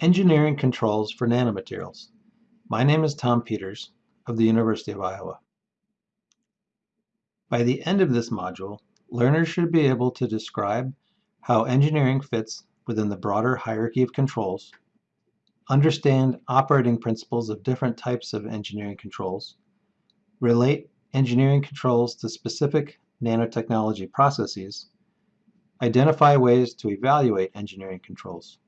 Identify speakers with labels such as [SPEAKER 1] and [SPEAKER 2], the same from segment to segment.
[SPEAKER 1] Engineering Controls for Nanomaterials. My name is Tom Peters of the University of Iowa. By the end of this module, learners should be able to describe how engineering fits within the broader hierarchy of controls, understand operating principles of different types of engineering controls, relate engineering controls to specific nanotechnology processes, identify ways to evaluate engineering controls.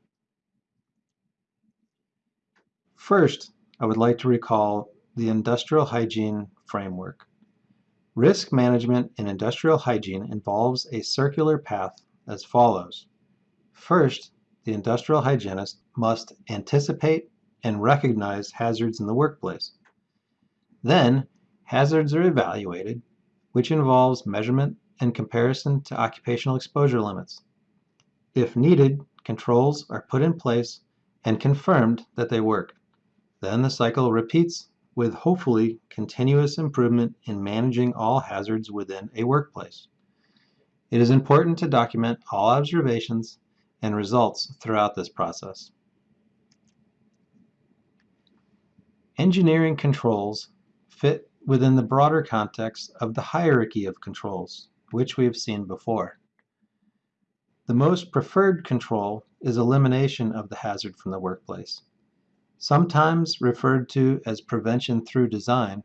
[SPEAKER 1] First, I would like to recall the industrial hygiene framework. Risk management in industrial hygiene involves a circular path as follows. First, the industrial hygienist must anticipate and recognize hazards in the workplace. Then, hazards are evaluated, which involves measurement and comparison to occupational exposure limits. If needed, controls are put in place and confirmed that they work. Then the cycle repeats with hopefully continuous improvement in managing all hazards within a workplace. It is important to document all observations and results throughout this process. Engineering controls fit within the broader context of the hierarchy of controls, which we have seen before. The most preferred control is elimination of the hazard from the workplace. Sometimes referred to as prevention through design,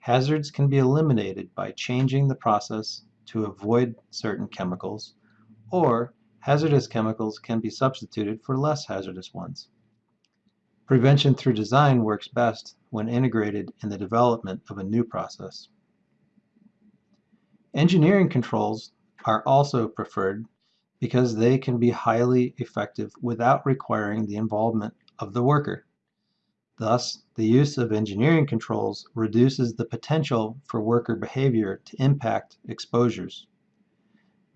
[SPEAKER 1] hazards can be eliminated by changing the process to avoid certain chemicals, or hazardous chemicals can be substituted for less hazardous ones. Prevention through design works best when integrated in the development of a new process. Engineering controls are also preferred because they can be highly effective without requiring the involvement of the worker. Thus, the use of engineering controls reduces the potential for worker behavior to impact exposures.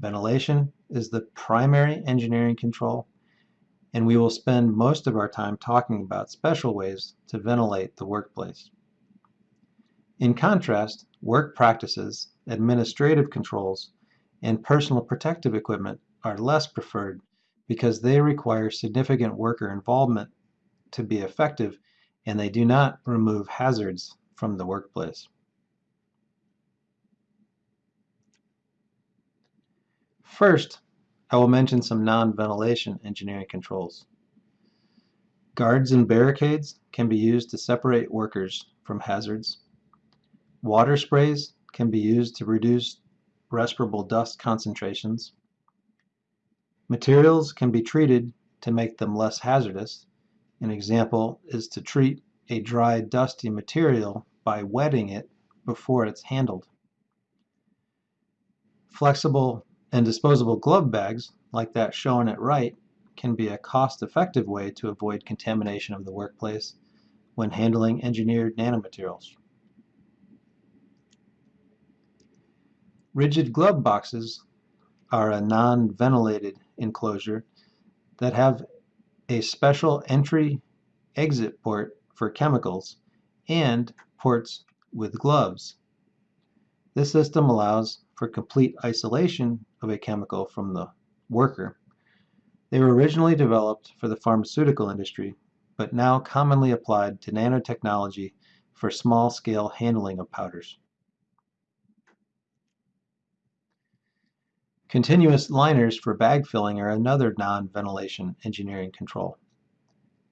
[SPEAKER 1] Ventilation is the primary engineering control, and we will spend most of our time talking about special ways to ventilate the workplace. In contrast, work practices, administrative controls, and personal protective equipment are less preferred because they require significant worker involvement to be effective and they do not remove hazards from the workplace. First, I will mention some non-ventilation engineering controls. Guards and barricades can be used to separate workers from hazards. Water sprays can be used to reduce respirable dust concentrations. Materials can be treated to make them less hazardous, an example is to treat a dry dusty material by wetting it before it's handled. Flexible and disposable glove bags, like that shown at right, can be a cost-effective way to avoid contamination of the workplace when handling engineered nanomaterials. Rigid glove boxes are a non-ventilated enclosure that have a special entry-exit port for chemicals, and ports with gloves. This system allows for complete isolation of a chemical from the worker. They were originally developed for the pharmaceutical industry, but now commonly applied to nanotechnology for small-scale handling of powders. Continuous liners for bag filling are another non-ventilation engineering control.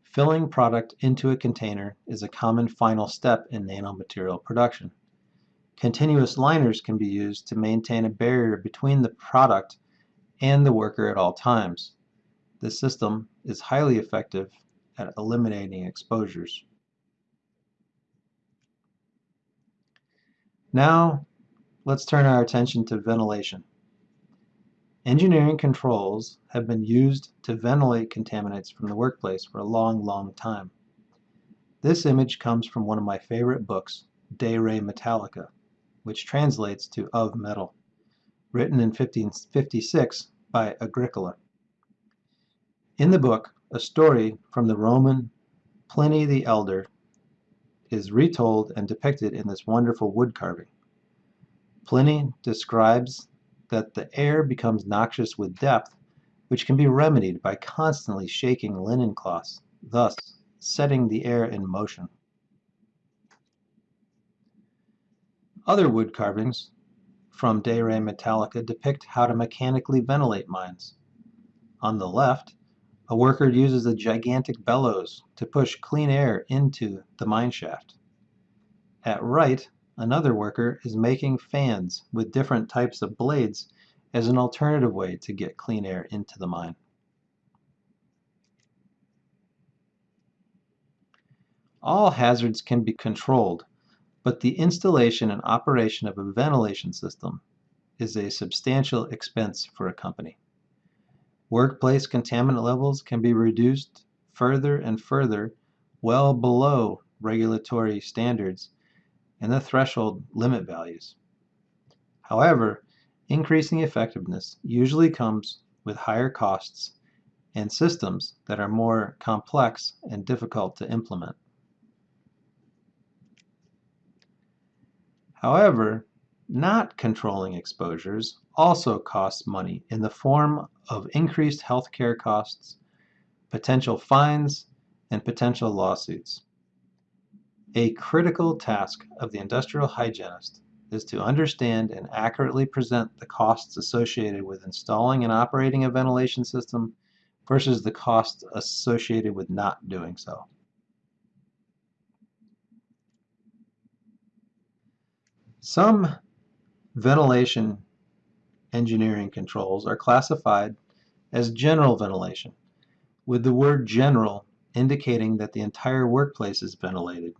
[SPEAKER 1] Filling product into a container is a common final step in nanomaterial production. Continuous liners can be used to maintain a barrier between the product and the worker at all times. This system is highly effective at eliminating exposures. Now, let's turn our attention to ventilation. Engineering controls have been used to ventilate contaminants from the workplace for a long, long time. This image comes from one of my favorite books, De Re Metallica, which translates to Of Metal, written in 1556 by Agricola. In the book, a story from the Roman Pliny the Elder is retold and depicted in this wonderful wood carving. Pliny describes that the air becomes noxious with depth, which can be remedied by constantly shaking linen cloths thus setting the air in motion. Other wood carvings from De Re Metallica depict how to mechanically ventilate mines. On the left, a worker uses a gigantic bellows to push clean air into the mine shaft. At right, another worker is making fans with different types of blades as an alternative way to get clean air into the mine. All hazards can be controlled, but the installation and operation of a ventilation system is a substantial expense for a company. Workplace contaminant levels can be reduced further and further well below regulatory standards and the threshold limit values. However, increasing effectiveness usually comes with higher costs and systems that are more complex and difficult to implement. However, not controlling exposures also costs money in the form of increased healthcare costs, potential fines, and potential lawsuits. A critical task of the industrial hygienist is to understand and accurately present the costs associated with installing and operating a ventilation system versus the costs associated with not doing so. Some ventilation engineering controls are classified as general ventilation, with the word general indicating that the entire workplace is ventilated.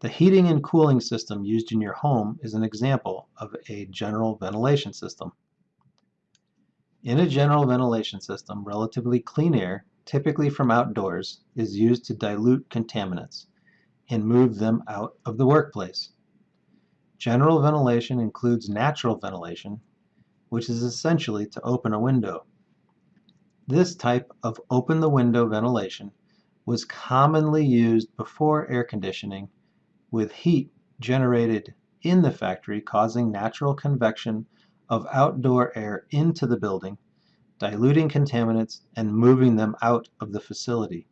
[SPEAKER 1] The heating and cooling system used in your home is an example of a general ventilation system. In a general ventilation system, relatively clean air, typically from outdoors, is used to dilute contaminants and move them out of the workplace. General ventilation includes natural ventilation, which is essentially to open a window. This type of open the window ventilation was commonly used before air conditioning with heat generated in the factory causing natural convection of outdoor air into the building, diluting contaminants and moving them out of the facility.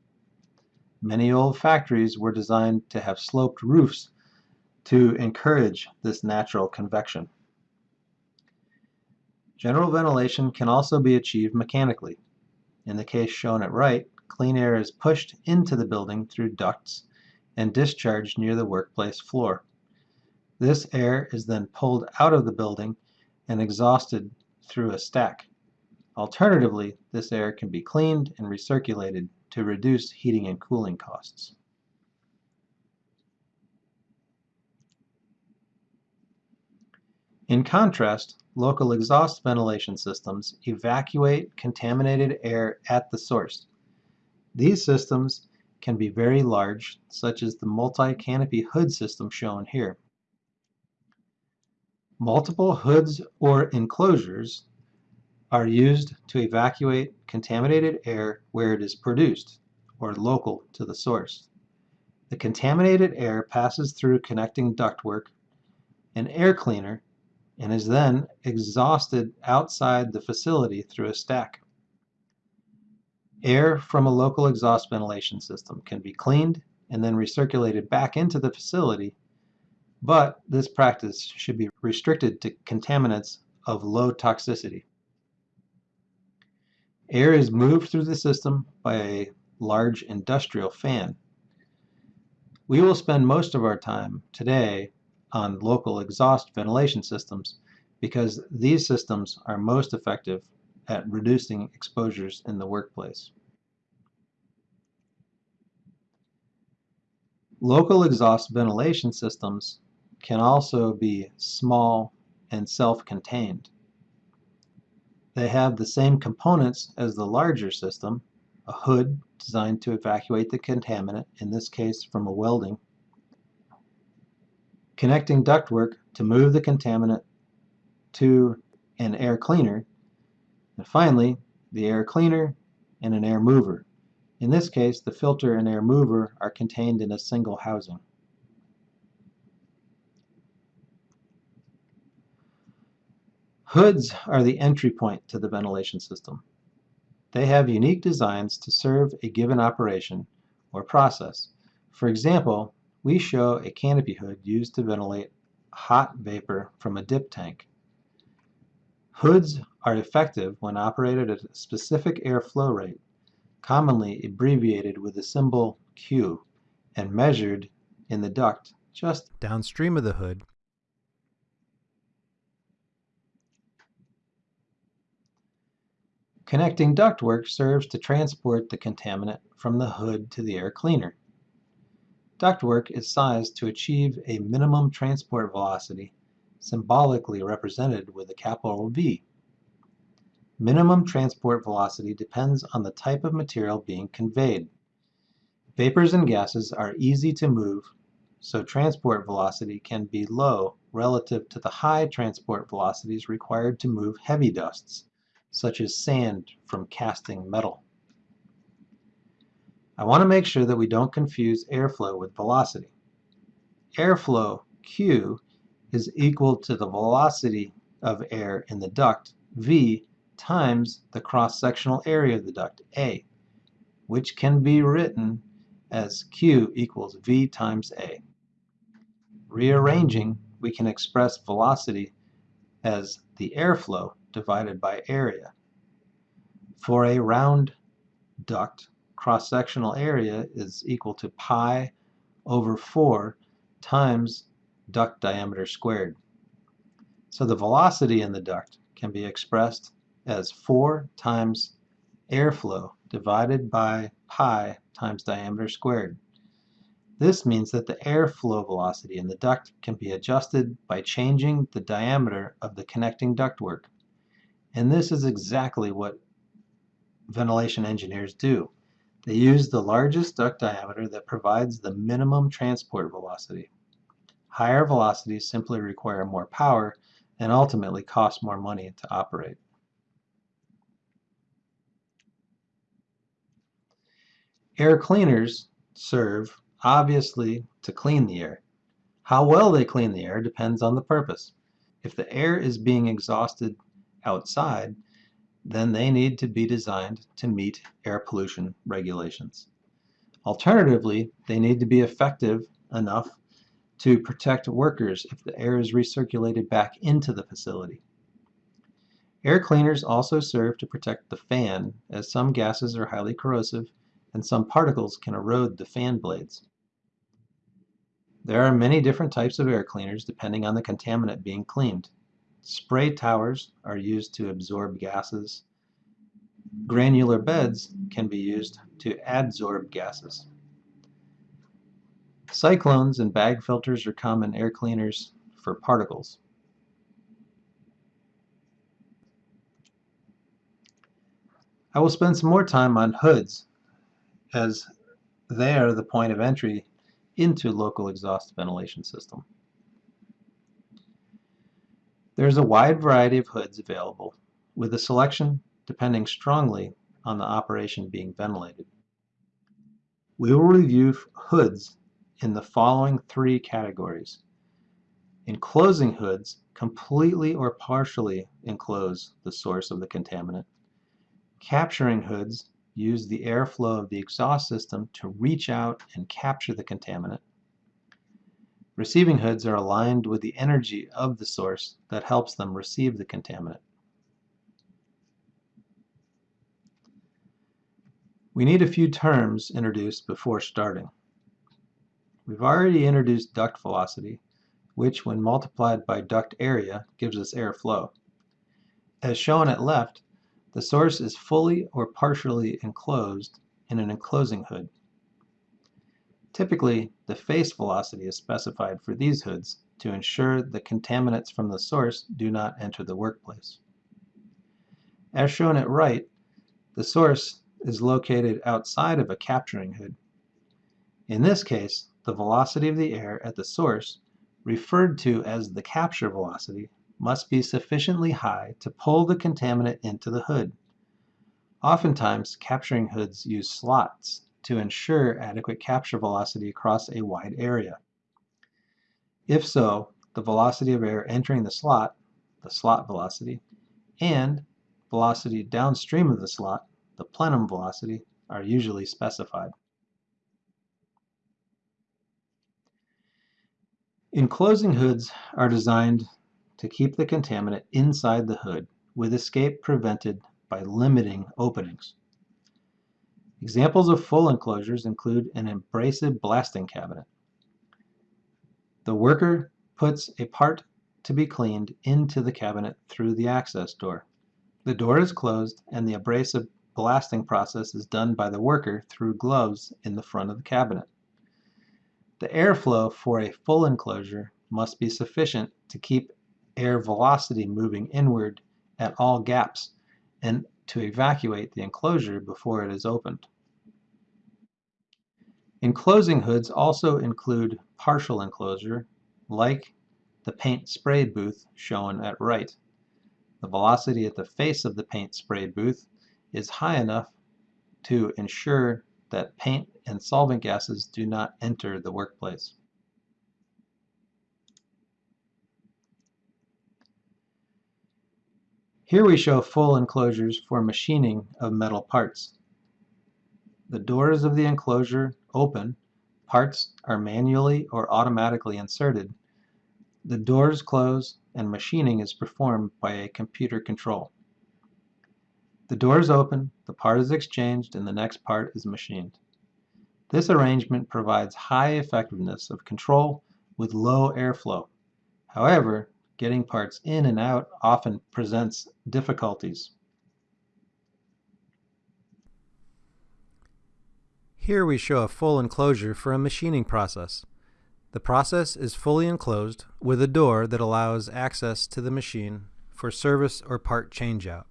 [SPEAKER 1] Many old factories were designed to have sloped roofs to encourage this natural convection. General ventilation can also be achieved mechanically. In the case shown at right, clean air is pushed into the building through ducts and discharged near the workplace floor. This air is then pulled out of the building and exhausted through a stack. Alternatively, this air can be cleaned and recirculated to reduce heating and cooling costs. In contrast, local exhaust ventilation systems evacuate contaminated air at the source. These systems can be very large, such as the multi-canopy hood system shown here. Multiple hoods or enclosures are used to evacuate contaminated air where it is produced, or local to the source. The contaminated air passes through connecting ductwork, an air cleaner, and is then exhausted outside the facility through a stack. Air from a local exhaust ventilation system can be cleaned and then recirculated back into the facility, but this practice should be restricted to contaminants of low toxicity. Air is moved through the system by a large industrial fan. We will spend most of our time today on local exhaust ventilation systems because these systems are most effective at reducing exposures in the workplace. Local exhaust ventilation systems can also be small and self-contained. They have the same components as the larger system, a hood designed to evacuate the contaminant, in this case from a welding connecting ductwork to move the contaminant to an air cleaner, and finally the air cleaner and an air mover. In this case, the filter and air mover are contained in a single housing. Hoods are the entry point to the ventilation system. They have unique designs to serve a given operation or process. For example, we show a canopy hood used to ventilate hot vapor from a dip tank. Hoods are effective when operated at a specific airflow rate, commonly abbreviated with the symbol Q, and measured in the duct just downstream of the hood. Connecting ductwork serves to transport the contaminant from the hood to the air cleaner. Ductwork is sized to achieve a minimum transport velocity, symbolically represented with a capital V. Minimum transport velocity depends on the type of material being conveyed. Vapors and gases are easy to move, so transport velocity can be low relative to the high transport velocities required to move heavy dusts, such as sand from casting metal. I want to make sure that we don't confuse airflow with velocity. Airflow, Q, is equal to the velocity of air in the duct, V, times the cross-sectional area of the duct, A, which can be written as Q equals V times A. Rearranging, we can express velocity as the airflow divided by area. For a round duct, cross-sectional area is equal to pi over 4 times duct diameter squared. So the velocity in the duct can be expressed as 4 times airflow divided by pi times diameter squared. This means that the airflow velocity in the duct can be adjusted by changing the diameter of the connecting ductwork. And this is exactly what ventilation engineers do. They use the largest duct diameter that provides the minimum transport velocity. Higher velocities simply require more power and ultimately cost more money to operate. Air cleaners serve, obviously, to clean the air. How well they clean the air depends on the purpose. If the air is being exhausted outside, then they need to be designed to meet air pollution regulations. Alternatively, they need to be effective enough to protect workers if the air is recirculated back into the facility. Air cleaners also serve to protect the fan as some gases are highly corrosive and some particles can erode the fan blades. There are many different types of air cleaners depending on the contaminant being cleaned. Spray towers are used to absorb gases. Granular beds can be used to adsorb gases. Cyclones and bag filters are common air cleaners for particles. I will spend some more time on hoods as they are the point of entry into local exhaust ventilation system. There's a wide variety of hoods available, with a selection depending strongly on the operation being ventilated. We will review hoods in the following three categories. Enclosing hoods completely or partially enclose the source of the contaminant. Capturing hoods use the airflow of the exhaust system to reach out and capture the contaminant. Receiving hoods are aligned with the energy of the source that helps them receive the contaminant. We need a few terms introduced before starting. We've already introduced duct velocity, which when multiplied by duct area gives us airflow. As shown at left, the source is fully or partially enclosed in an enclosing hood. Typically, the face velocity is specified for these hoods to ensure the contaminants from the source do not enter the workplace. As shown at right, the source is located outside of a capturing hood. In this case, the velocity of the air at the source, referred to as the capture velocity, must be sufficiently high to pull the contaminant into the hood. Oftentimes, capturing hoods use slots to ensure adequate capture velocity across a wide area. If so, the velocity of air entering the slot, the slot velocity, and velocity downstream of the slot, the plenum velocity are usually specified. Enclosing hoods are designed to keep the contaminant inside the hood with escape prevented by limiting openings. Examples of full enclosures include an abrasive blasting cabinet. The worker puts a part to be cleaned into the cabinet through the access door. The door is closed and the abrasive blasting process is done by the worker through gloves in the front of the cabinet. The airflow for a full enclosure must be sufficient to keep air velocity moving inward at all gaps and to evacuate the enclosure before it is opened. Enclosing hoods also include partial enclosure, like the paint spray booth shown at right. The velocity at the face of the paint spray booth is high enough to ensure that paint and solvent gases do not enter the workplace. Here we show full enclosures for machining of metal parts. The doors of the enclosure open, parts are manually or automatically inserted, the doors close and machining is performed by a computer control. The door is open, the part is exchanged, and the next part is machined. This arrangement provides high effectiveness of control with low airflow. However, getting parts in and out often presents difficulties.
[SPEAKER 2] Here we show a full enclosure for a machining process. The process is fully enclosed with a door that allows access to the machine for service or part changeout.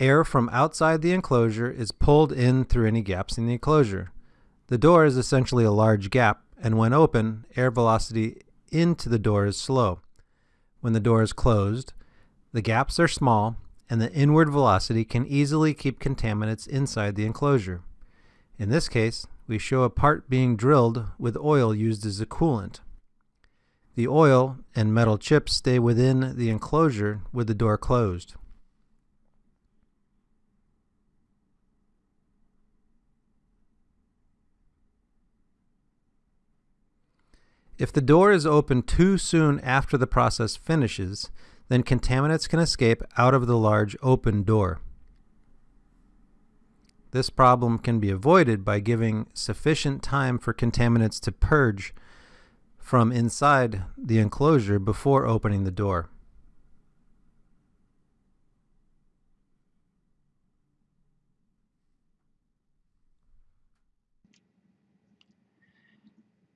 [SPEAKER 2] Air from outside the enclosure is pulled in through any gaps in the enclosure. The door is essentially a large gap, and when open, air velocity into the door is slow. When the door is closed, the gaps are small, and the inward velocity can easily keep contaminants inside the enclosure. In this case, we show a part being drilled with oil used as a coolant. The oil and metal chips stay within the enclosure with the door closed. If the door is opened too soon after the process finishes, then contaminants can escape out of the large open door. This problem can be avoided by giving sufficient time for contaminants to purge from inside the enclosure before opening the door.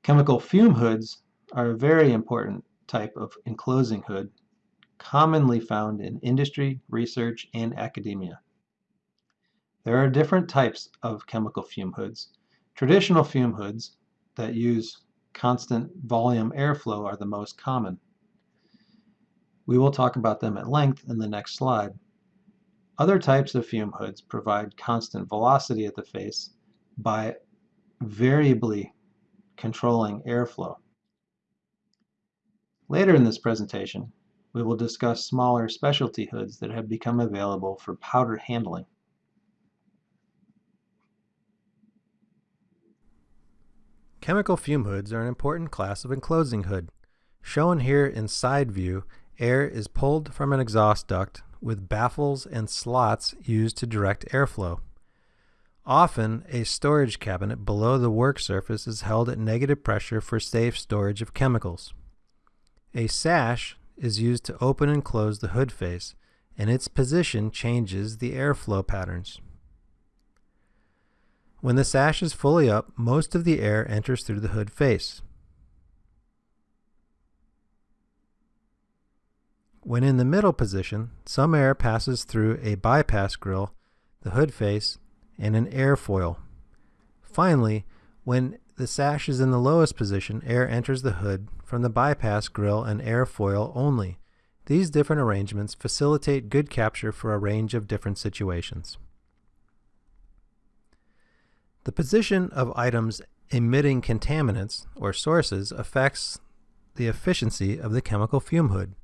[SPEAKER 1] Chemical fume hoods are a very important type of enclosing hood commonly found in industry, research, and academia. There are different types of chemical fume hoods. Traditional fume hoods that use constant volume airflow are the most common. We will talk about them at length in the next slide. Other types of fume hoods provide constant velocity at the face by variably controlling airflow. Later in this presentation, we will discuss smaller specialty hoods that have become available for powder handling.
[SPEAKER 2] Chemical fume hoods are an important class of enclosing hood. Shown here in side view, air is pulled from an exhaust duct with baffles and slots used to direct airflow. Often, a storage cabinet below the work surface is held at negative pressure for safe storage of chemicals. A sash is used to open and close the hood face, and its position changes the airflow patterns. When the sash is fully up, most of the air enters through the hood face. When in the middle position, some air passes through a bypass grill, the hood face, and an airfoil. Finally, when the sash is in the lowest position, air enters the hood from the bypass grill and airfoil only. These different arrangements facilitate good capture for a range of different situations. The position of items emitting contaminants or sources affects the efficiency of the chemical fume hood.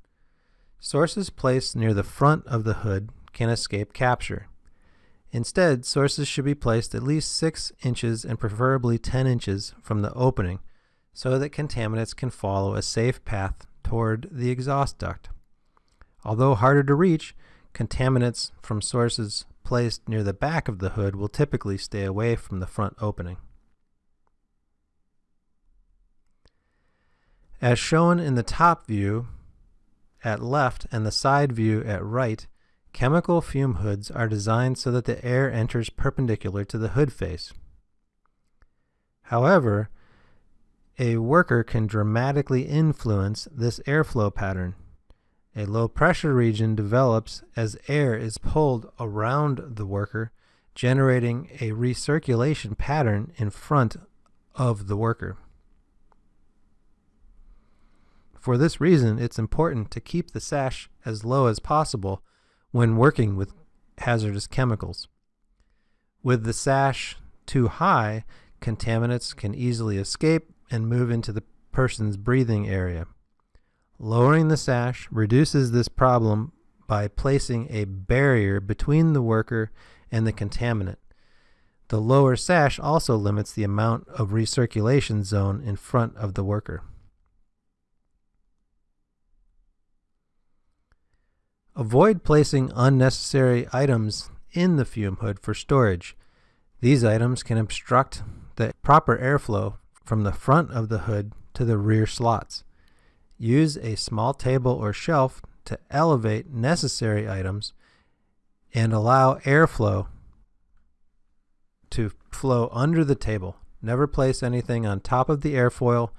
[SPEAKER 2] Sources placed near the front of the hood can escape capture. Instead, sources should be placed at least 6 inches and preferably 10 inches from the opening so that contaminants can follow a safe path toward the exhaust duct. Although harder to reach, contaminants from sources placed near the back of the hood will typically stay away from the front opening. As shown in the top view at left and the side view at right, chemical fume hoods are designed so that the air enters perpendicular to the hood face. However, a worker can dramatically influence this airflow pattern. A low pressure region develops as air is pulled around the worker, generating a recirculation pattern in front of the worker. For this reason, it's important to keep the sash as low as possible when working with hazardous chemicals. With the sash too high, contaminants can easily escape and move into the person's breathing area. Lowering the sash reduces this problem by placing a barrier between the worker and the contaminant. The lower sash also limits the amount of recirculation zone in front of the worker. Avoid placing unnecessary items in the fume hood for storage. These items can obstruct the proper airflow from the front of the hood to the rear slots. Use a small table or shelf to elevate necessary items and allow airflow to flow under the table. Never place anything on top of the airfoil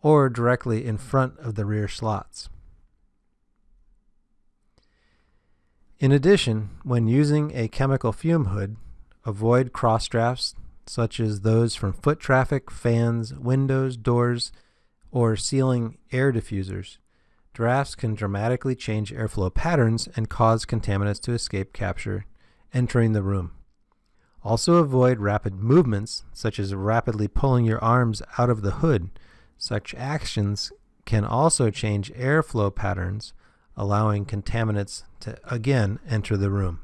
[SPEAKER 2] or directly in front of the rear slots. In addition, when using a chemical fume hood, avoid cross drafts such as those from foot traffic, fans, windows, doors, or ceiling air diffusers. Drafts can dramatically change airflow patterns and cause contaminants to escape capture entering the room. Also avoid rapid movements, such as rapidly pulling your arms out of the hood. Such actions can also change airflow patterns allowing contaminants to again enter the room.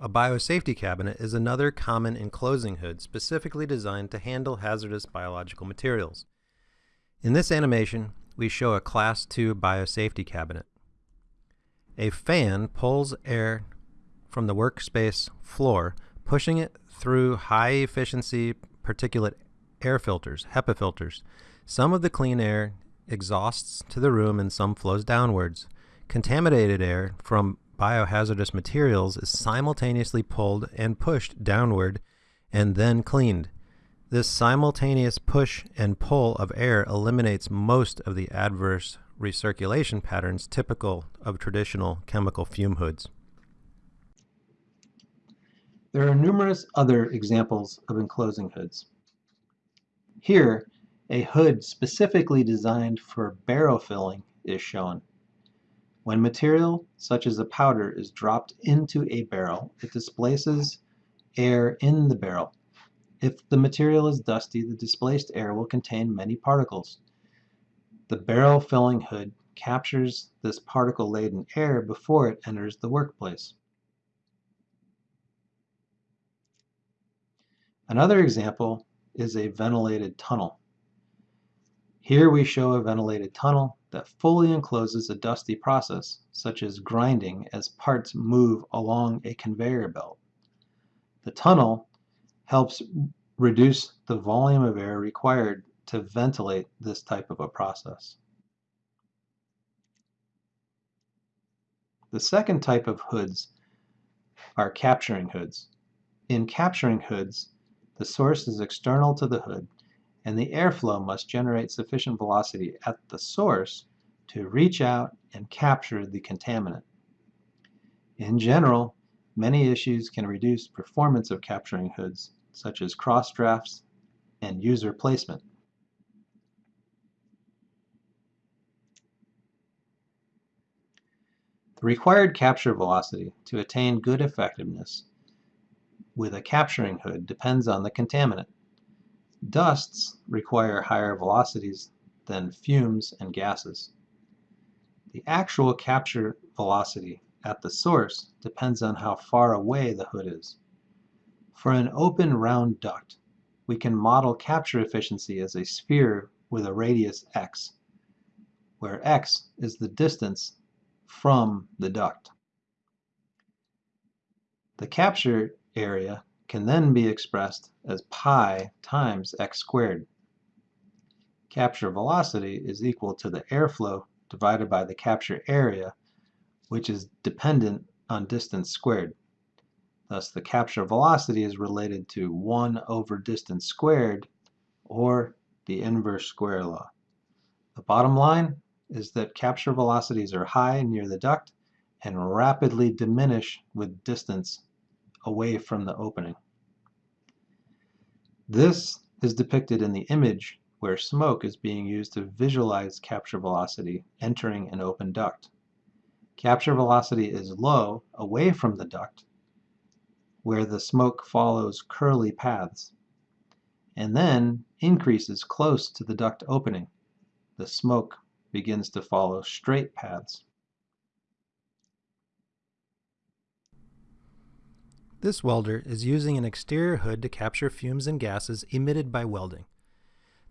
[SPEAKER 2] A biosafety cabinet is another common enclosing hood specifically designed to handle hazardous biological materials. In this animation, we show a Class II biosafety cabinet. A fan pulls air from the workspace floor, pushing it through high-efficiency particulate air filters, HEPA filters, some of the clean air exhausts to the room and some flows downwards. Contaminated air from biohazardous materials is simultaneously pulled and pushed downward and then cleaned. This simultaneous push and pull of air eliminates most of the adverse recirculation patterns typical of traditional chemical fume hoods.
[SPEAKER 1] There are numerous other examples of enclosing hoods. Here, a hood specifically designed for barrel filling is shown. When material, such as a powder, is dropped into a barrel, it displaces air in the barrel. If the material is dusty, the displaced air will contain many particles. The barrel filling hood captures this particle-laden air before it enters the workplace. Another example is a ventilated tunnel. Here we show a ventilated tunnel that fully encloses a dusty process, such as grinding as parts move along a conveyor belt. The tunnel helps reduce the volume of air required to ventilate this type of a process. The second type of hoods are capturing hoods. In capturing hoods, the source is external to the hood and the airflow must generate sufficient velocity at the source to reach out and capture the contaminant. In general, many issues can reduce performance of capturing hoods, such as cross drafts and user placement. The required capture velocity to attain good effectiveness with a capturing hood depends on the contaminant. Dusts require higher velocities than fumes and gases. The actual capture velocity at the source depends on how far away the hood is. For an open round duct, we can model capture efficiency as a sphere with a radius x, where x is the distance from the duct. The capture area can then be expressed as pi times x squared. Capture velocity is equal to the airflow divided by the capture area, which is dependent on distance squared. Thus, the capture velocity is related to 1 over distance squared, or the inverse square law. The bottom line is that capture velocities are high near the duct and rapidly diminish with distance away from the opening. This is depicted in the image where smoke is being used to visualize capture velocity entering an open duct. Capture velocity is low away from the duct where the smoke follows curly paths and then increases close to the duct opening. The smoke begins to follow straight paths.
[SPEAKER 2] This welder is using an exterior hood to capture fumes and gases emitted by welding.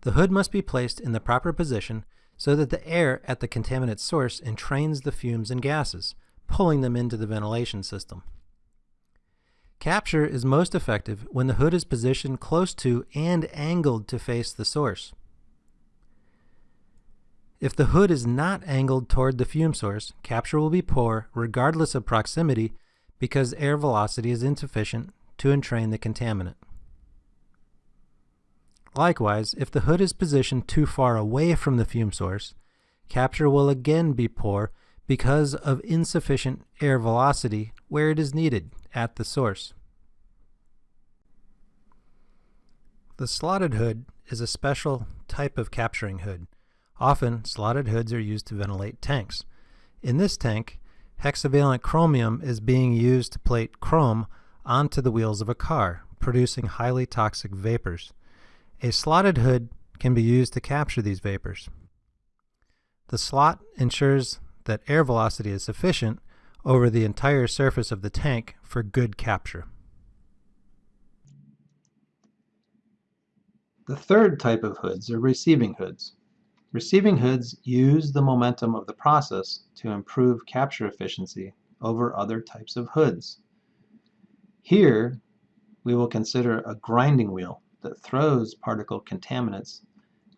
[SPEAKER 2] The hood must be placed in the proper position so that the air at the contaminant source entrains the fumes and gases, pulling them into the ventilation system. Capture is most effective when the hood is positioned close to and angled to face the source. If the hood is not angled toward the fume source, capture will be poor regardless of proximity because air velocity is insufficient to entrain the contaminant. Likewise, if the hood is positioned too far away from the fume source, capture will again be poor because of insufficient air velocity where it is needed at the source. The slotted hood is a special type of capturing hood. Often, slotted hoods are used to ventilate tanks. In this tank, hexavalent chromium is being used to plate chrome onto the wheels of a car, producing highly toxic vapors. A slotted hood can be used to capture these vapors. The slot ensures that air velocity is sufficient over the entire surface of the tank for good capture.
[SPEAKER 1] The third type of hoods are receiving hoods. Receiving hoods use the momentum of the process to improve capture efficiency over other types of hoods. Here, we will consider a grinding wheel that throws particle contaminants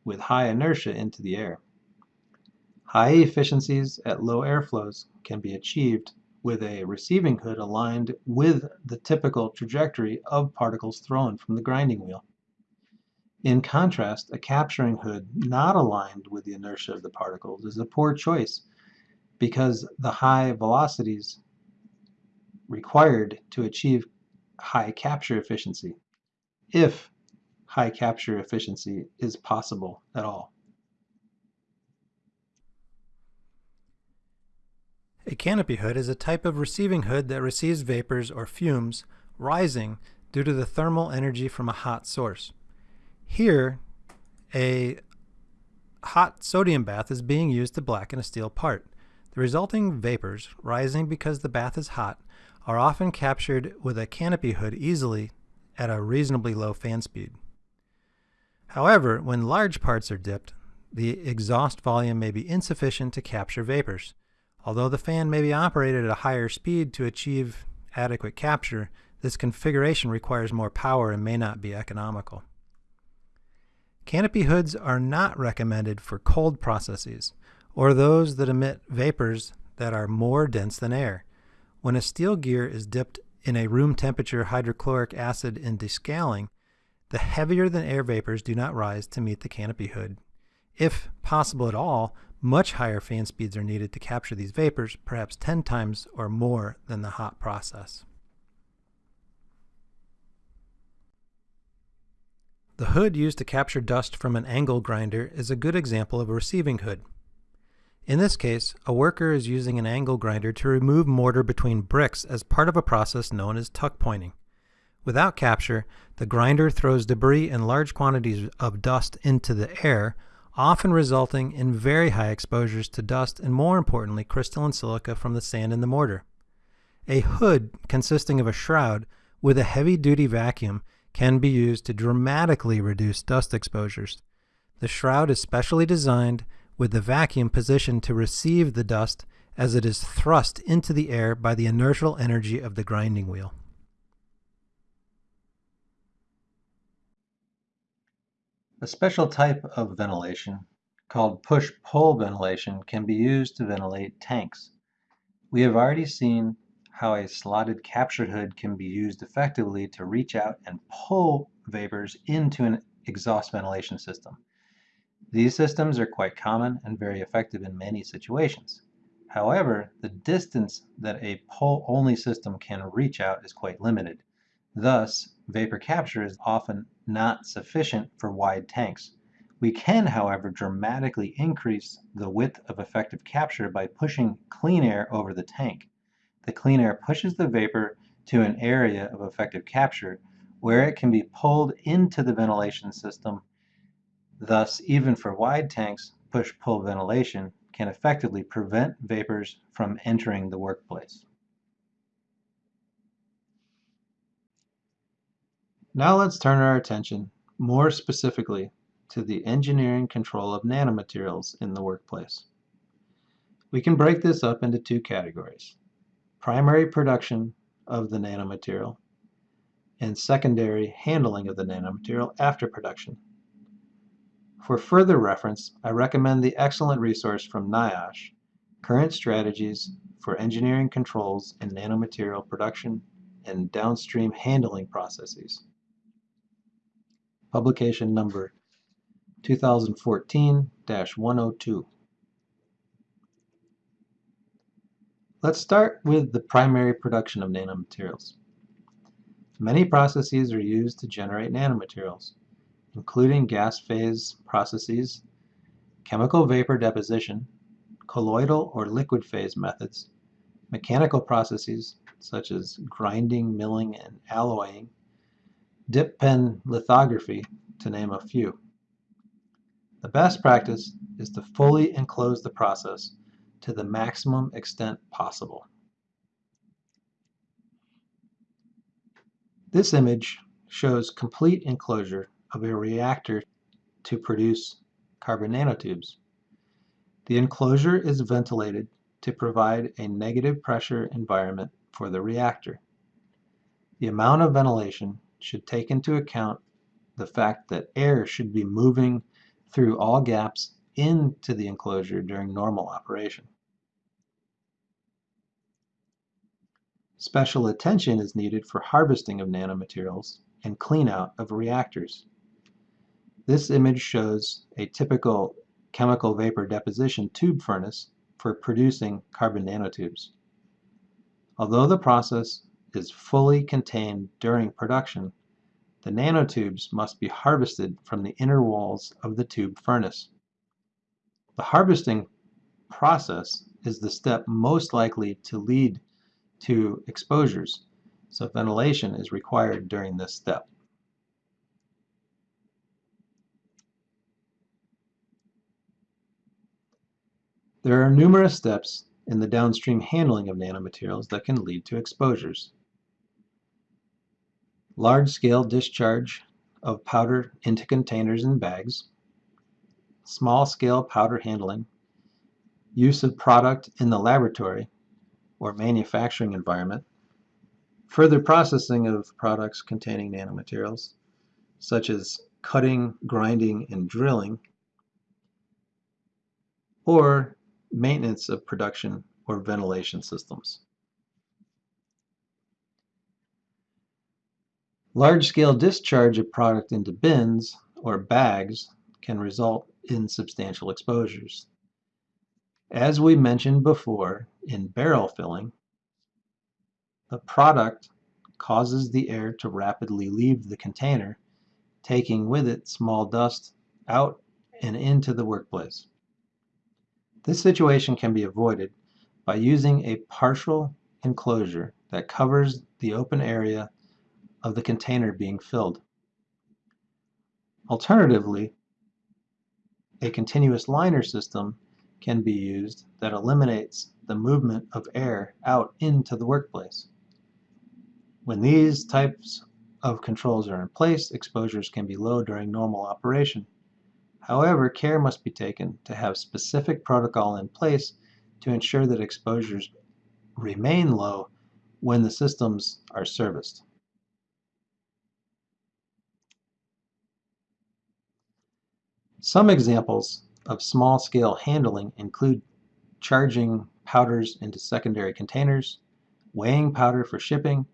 [SPEAKER 1] with high inertia into the air. High efficiencies at low airflows can be achieved with a receiving hood aligned with the typical trajectory of particles thrown from the grinding wheel. In contrast, a capturing hood not aligned with the inertia of the particles is a poor choice because the high velocities required to achieve high capture efficiency, if high capture efficiency is possible at all.
[SPEAKER 2] A canopy hood is a type of receiving hood that receives vapors or fumes rising due to the thermal energy from a hot source. Here, a hot sodium bath is being used to blacken a steel part. The resulting vapors, rising because the bath is hot, are often captured with a canopy hood easily at a reasonably low fan speed. However, when large parts are dipped, the exhaust volume may be insufficient to capture vapors. Although the fan may be operated at a higher speed to achieve adequate capture, this configuration requires more power and may not be economical. Canopy hoods are not recommended for cold processes or those that emit vapors that are more dense than air. When a steel gear is dipped in a room temperature hydrochloric acid in descaling, the heavier than air vapors do not rise to meet the canopy hood. If possible at all, much higher fan speeds are needed to capture these vapors, perhaps 10 times or more than the hot process. The hood used to capture dust from an angle grinder is a good example of a receiving hood. In this case, a worker is using an angle grinder to remove mortar between bricks as part of a process known as tuck pointing. Without capture, the grinder throws debris and large quantities of dust into the air, often resulting in very high exposures to dust and more importantly crystalline silica from the sand in the mortar. A hood consisting of a shroud with a heavy-duty vacuum can be used to dramatically reduce dust exposures. The shroud is specially designed with the vacuum positioned to receive the dust as it is thrust into the air by the inertial energy of the grinding wheel.
[SPEAKER 1] A special type of ventilation called push-pull ventilation can be used to ventilate tanks. We have already seen how a slotted capture hood can be used effectively to reach out and pull vapors into an exhaust ventilation system. These systems are quite common and very effective in many situations. However, the distance that a pull-only system can reach out is quite limited. Thus, vapor capture is often not sufficient for wide tanks. We can, however, dramatically increase the width of effective capture by pushing clean air over the tank the clean air pushes the vapor to an area of effective capture where it can be pulled into the ventilation system. Thus, even for wide tanks, push-pull ventilation can effectively prevent vapors from entering the workplace. Now let's turn our attention more specifically to the engineering control of nanomaterials in the workplace. We can break this up into two categories primary production of the nanomaterial, and secondary handling of the nanomaterial after production. For further reference, I recommend the excellent resource from NIOSH, Current Strategies for Engineering Controls in Nanomaterial Production and Downstream Handling Processes. Publication number 2014-102. Let's start with the primary production of nanomaterials. Many processes are used to generate nanomaterials, including gas phase processes, chemical vapor deposition, colloidal or liquid phase methods, mechanical processes such as grinding, milling, and alloying, dip pen lithography, to name a few. The best practice is to fully enclose the process to the maximum extent possible. This image shows complete enclosure of a reactor to produce carbon nanotubes. The enclosure is ventilated to provide a negative pressure environment for the reactor. The amount of ventilation should take into account the fact that air should be moving through all gaps into the enclosure during normal operation. Special attention is needed for harvesting of nanomaterials and cleanout of reactors. This image shows a typical chemical vapor deposition tube furnace for producing carbon nanotubes. Although the process is fully contained during production, the nanotubes must be harvested from the inner walls of the tube furnace. The harvesting process is the step most likely to lead to exposures, so ventilation is required during this step. There are numerous steps in the downstream handling of nanomaterials that can lead to exposures large-scale discharge of powder into containers and bags, small-scale powder handling, use of product in the laboratory or manufacturing environment, further processing of products containing nanomaterials, such as cutting, grinding, and drilling, or maintenance of production or ventilation systems. Large-scale discharge of product into bins or bags can result in substantial exposures. As we mentioned before, in barrel filling, the product causes the air to rapidly leave the container, taking with it small dust out and into the workplace. This situation can be avoided by using a partial enclosure that covers the open area of the container being filled. Alternatively, a continuous liner system can be used that eliminates the movement of air out into the workplace. When these types of controls are in place, exposures can be low during normal operation. However, care must be taken to have specific protocol in place to ensure that exposures remain low when the systems are serviced. Some examples of small-scale handling include charging powders into secondary containers, weighing powder for shipping,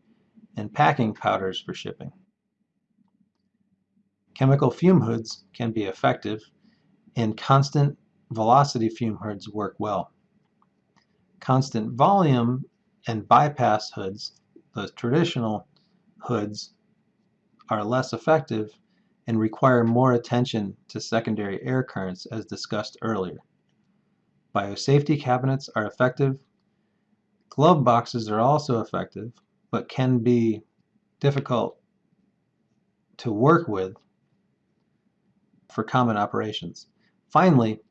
[SPEAKER 1] and packing powders for shipping. Chemical fume hoods can be effective, and constant velocity fume hoods work well. Constant volume and bypass hoods, the traditional hoods, are less effective and require more attention to secondary air currents as discussed earlier. Biosafety cabinets are effective. Glove boxes are also effective, but can be difficult to work with for common operations. Finally,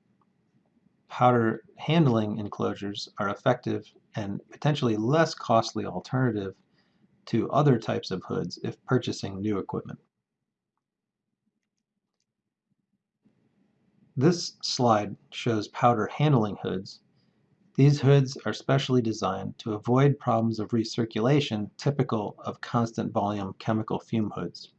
[SPEAKER 1] powder handling enclosures are effective and potentially less costly alternative to other types of hoods if purchasing new equipment. This slide shows powder handling hoods. These hoods are specially designed to avoid problems of recirculation typical of constant volume chemical fume hoods.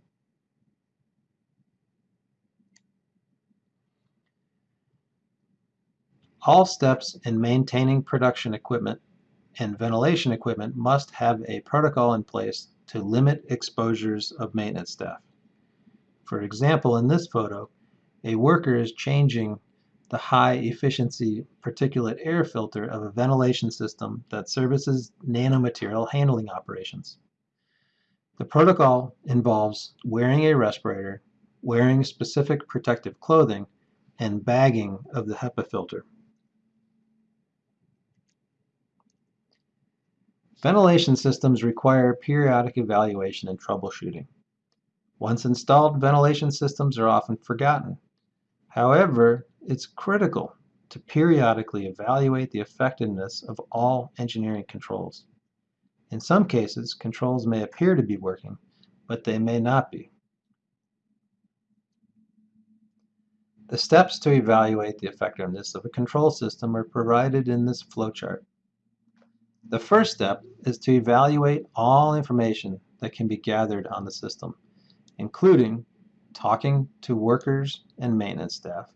[SPEAKER 1] All steps in maintaining production equipment and ventilation equipment must have a protocol in place to limit exposures of maintenance staff. For example, in this photo, a worker is changing the high efficiency particulate air filter of a ventilation system that services nanomaterial handling operations. The protocol involves wearing a respirator, wearing specific protective clothing, and bagging of the HEPA filter. Ventilation systems require periodic evaluation and troubleshooting. Once installed, ventilation systems are often forgotten However, it's critical to periodically evaluate the effectiveness of all engineering controls. In some cases, controls may appear to be working, but they may not be. The steps to evaluate the effectiveness of a control system are provided in this flowchart. The first step is to evaluate all information that can be gathered on the system, including talking to workers and maintenance staff,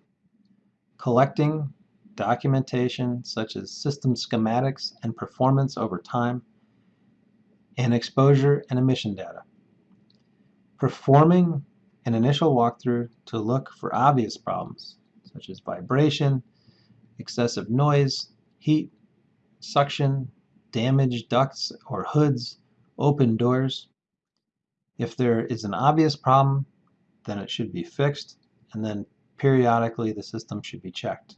[SPEAKER 1] collecting documentation such as system schematics and performance over time, and exposure and emission data. Performing an initial walkthrough to look for obvious problems such as vibration, excessive noise, heat, suction, damaged ducts or hoods, open doors. If there is an obvious problem, then it should be fixed, and then periodically the system should be checked.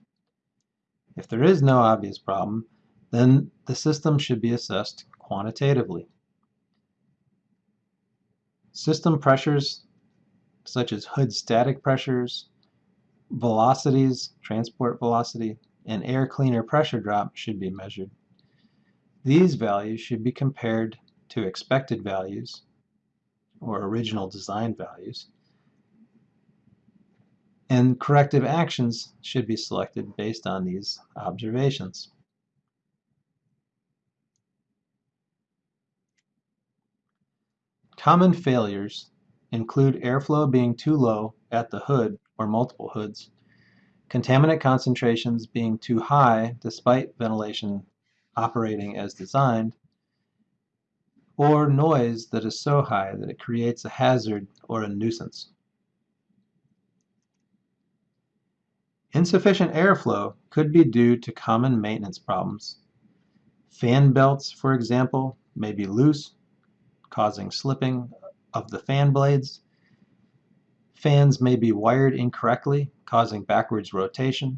[SPEAKER 1] If there is no obvious problem, then the system should be assessed quantitatively. System pressures such as hood static pressures, velocities, transport velocity, and air cleaner pressure drop should be measured. These values should be compared to expected values or original design values and corrective actions should be selected based on these observations. Common failures include airflow being too low at the hood or multiple hoods, contaminant concentrations being too high despite ventilation operating as designed, or noise that is so high that it creates a hazard or a nuisance. Insufficient airflow could be due to common maintenance problems. Fan belts, for example, may be loose, causing slipping of the fan blades. Fans may be wired incorrectly, causing backwards rotation,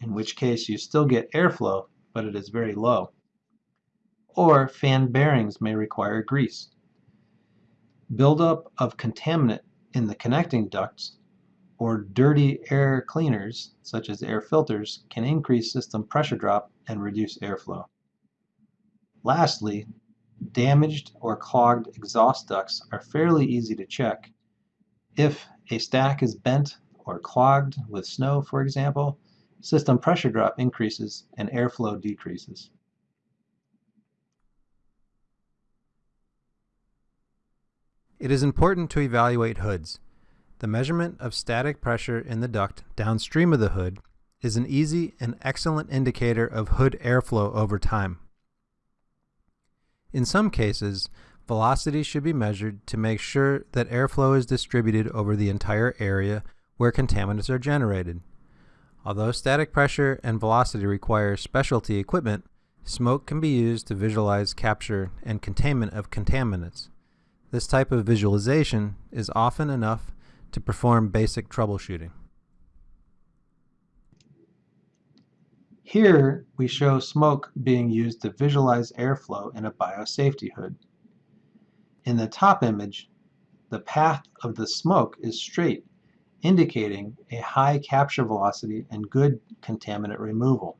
[SPEAKER 1] in which case you still get airflow, but it is very low. Or fan bearings may require grease. Buildup of contaminant in the connecting ducts or dirty air cleaners, such as air filters, can increase system pressure drop and reduce airflow. Lastly, damaged or clogged exhaust ducts are fairly easy to check. If a stack is bent or clogged with snow, for example, system pressure drop increases and airflow decreases.
[SPEAKER 2] It is important to evaluate hoods. The measurement of static pressure in the duct downstream of the hood is an easy and excellent indicator of hood airflow over time. In some cases, velocity should be measured to make sure that airflow is distributed over the entire area where contaminants are generated. Although static pressure and velocity require specialty equipment, smoke can be used to visualize capture and containment of contaminants. This type of visualization is often enough to perform basic troubleshooting.
[SPEAKER 1] Here we show smoke being used to visualize airflow in a biosafety hood. In the top image, the path of the smoke is straight, indicating a high capture velocity and good contaminant removal.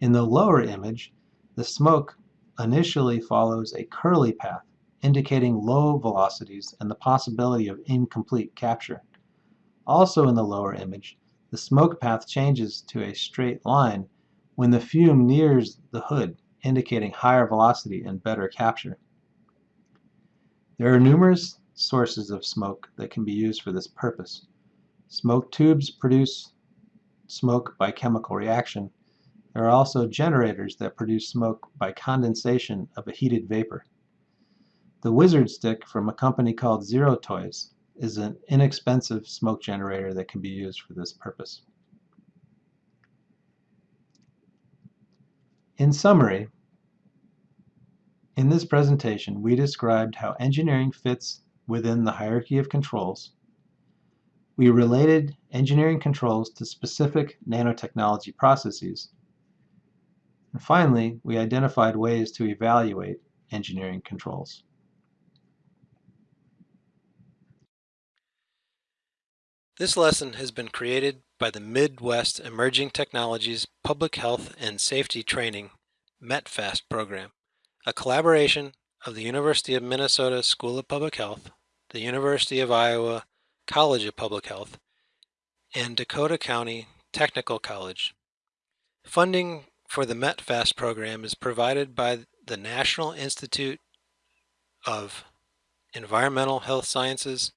[SPEAKER 1] In the lower image, the smoke initially follows a curly path, indicating low velocities and the possibility of incomplete capture. Also in the lower image, the smoke path changes to a straight line when the fume nears the hood, indicating higher velocity and better capture. There are numerous sources of smoke that can be used for this purpose. Smoke tubes produce smoke by chemical reaction. There are also generators that produce smoke by condensation of a heated vapor. The Wizard Stick from a company called Zero Toys is an inexpensive smoke generator that can be used for this purpose. In summary, in this presentation we described how engineering fits within the hierarchy of controls. We related engineering controls to specific nanotechnology processes. And finally, we identified ways to evaluate engineering controls.
[SPEAKER 2] This lesson has been created by the Midwest Emerging Technologies Public Health and Safety Training METPHAST program, a collaboration of the University of Minnesota School of Public Health, the University of Iowa College of Public Health, and Dakota County Technical College. Funding for the METPHAST program is provided by the National Institute of Environmental Health Sciences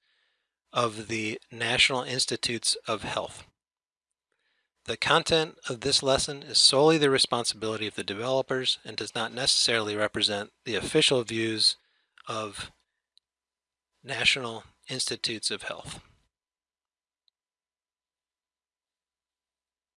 [SPEAKER 2] of the National Institutes of Health. The content of this lesson is solely the responsibility of the developers and does not necessarily represent the official views of National Institutes of Health.